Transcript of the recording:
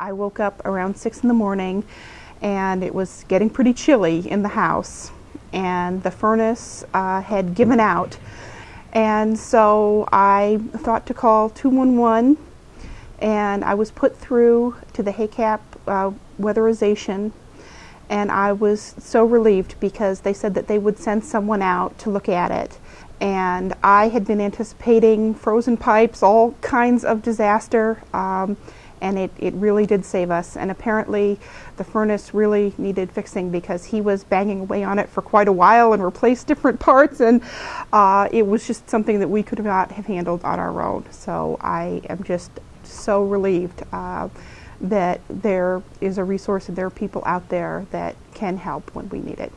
I woke up around six in the morning and it was getting pretty chilly in the house and the furnace uh, had given out. And so I thought to call 211 and I was put through to the HACAP uh, weatherization and I was so relieved because they said that they would send someone out to look at it. And I had been anticipating frozen pipes, all kinds of disaster. Um, and it, it really did save us. And apparently, the furnace really needed fixing because he was banging away on it for quite a while and replaced different parts, and uh, it was just something that we could not have handled on our own. So I am just so relieved uh, that there is a resource and there are people out there that can help when we need it.